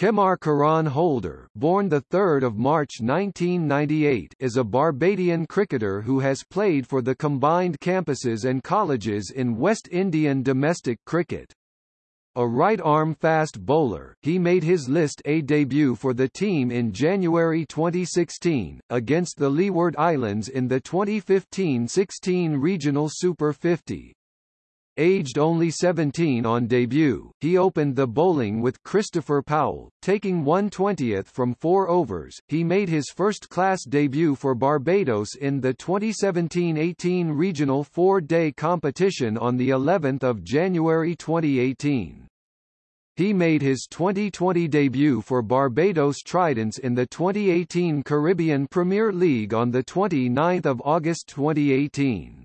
Kemar Karan Holder, born the 3rd of March 1998, is a Barbadian cricketer who has played for the combined campuses and colleges in West Indian domestic cricket. A right-arm fast bowler, he made his List A debut for the team in January 2016, against the Leeward Islands in the 2015-16 Regional Super 50. Aged only 17 on debut, he opened the bowling with Christopher Powell, taking 1/20th from four overs. He made his first-class debut for Barbados in the 2017-18 regional four-day competition on the 11th of January 2018. He made his Twenty20 debut for Barbados Tridents in the 2018 Caribbean Premier League on the 29th of August 2018.